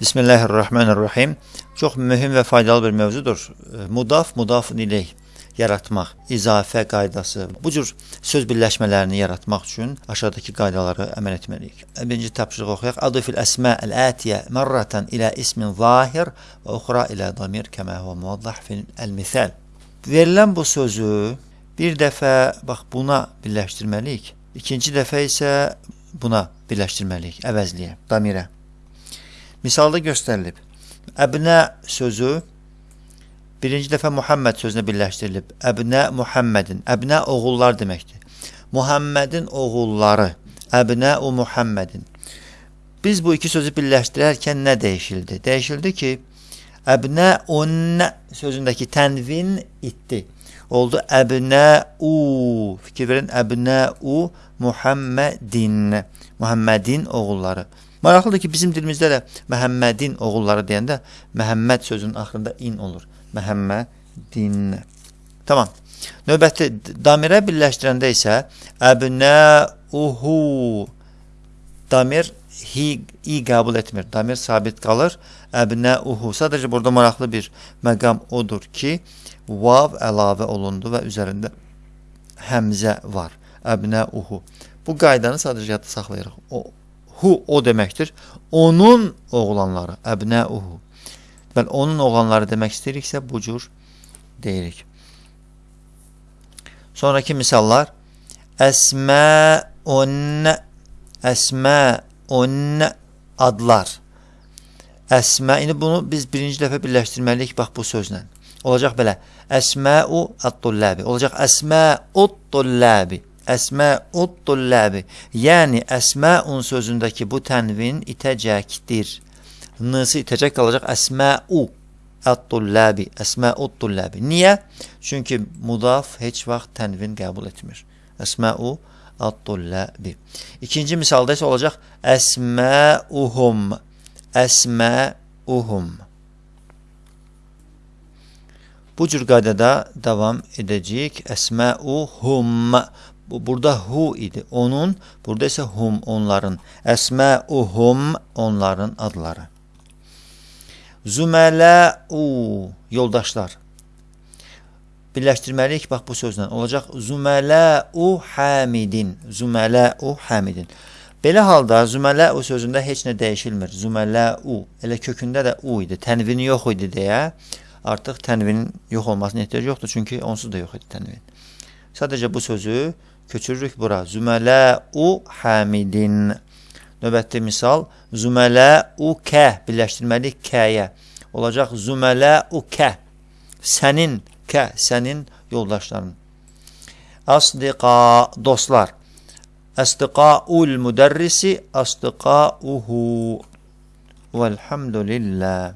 Bismillahirrahmanirrahim. Çox mühüm və faydalı bir mövzudur. Mudaf, mudafun ileyh yaratmaq, izafə qaydası. Bu cür söz birləşmələrini yaratmaq üçün aşağıdakı qaydaları əməl etməliyik. Birinci tapşırıq oxuyaq. Adifil əsmə əl-atiyə mərratan ilə ismin zahir və uxra ilə damir kəmə huwa muvaddah fil el-misal. Verilən bu sözü bir dəfə bax buna birləşdirməliyik. İkinci dəfə isə buna birləşdirməliyik, əvəzliyə, damirə. Misalda göstərilib. Əbnə sözü birinci dəfə Muhammed sözünə birləşdirilib. Əbnə Muhammedin. Əbnə oğullar deməkdir. Muhammedin oğulları. Əbnə u Muhammedin. Biz bu iki sözü birləşdirərkən nə dəyişildi? Dəyişildi ki, əbnə unnə sözündəki tənvin itdi. Oldu əbnə u. Fikir verin, əbnə u Muhammedin. Muhammedin oğulları. Maraqlıdır ki, bizim dilimizdə də Məhəmmədin oğulları deyəndə Məhəmməd sözünün axırında in olur. Məhəmmədin. Tamam. Növbəti damirə birləşdirəndə isə əbnəuhu damir hi, i qəbul etmir. Damir sabit qalır. Əbnəuhu. Sadəcə burada maraqlı bir məqam odur ki, vav əlavə olundu və üzərində həmzə var. Əbnəuhu. Bu qaydanı sadəcə yadda saxlayırıq. O hu o deməkdir. Onun oğlanları, əbnəuhu. Bəli, onun oğlanları demək istəyiriksə bu cür deyirik. Sonraki misallar Əsməun Əsməun adlar. Əsmə, indi bunu biz birinci dəfə birləşdirməliyik bax bu sözlə. Olacaq belə. Əsməu at-tullabi. Olacaq əsməut-tullabi. Əsməut-tullabi. Yəni əsməun sözündəki bu tənvin itəcəkdir. N-sı itəcək qalacaq əsməu at-tullabi. Əsməut-tullabi. Niyə? Çünki mudaf heç vaxt tənvin qəbul etmir. Əsməu at-tullabi. İkinci misalda isə olacaq əsməuhum. Əsməuhum. Bu cür qaydada davam edəcəyik. Əsməuhum. Burada hu idi. Onun, burada isə hum onların. Əsməuhum onların adları. Zümələu yoldaşlar. Birləşdirməliyik bax bu sözlə. Olacaq Zümələu Hamidin. Zümələu Hamidin. Belə halda Zümələu sözündə heç nə dəyişilmir. Zümələu elə kökündə də u idi. Tənvini yox idi deyə artıq tənvinin yox olmasına ehtiyac yoxdur. Çünki onsuz da yox idi tənvin. Sadəcə bu sözü köçürürük bura. Zümələ-u hamidin. Növbətli misal. Zümələ-u kə. Birləşdirməliyik kəyə. Olacaq zümələ-u kə. Sənin kə. Sənin yoldaşların. Asdiqa dostlar. Əsdiqaul müdərrisi. Asdiqauhu. Vəlhamdülillah.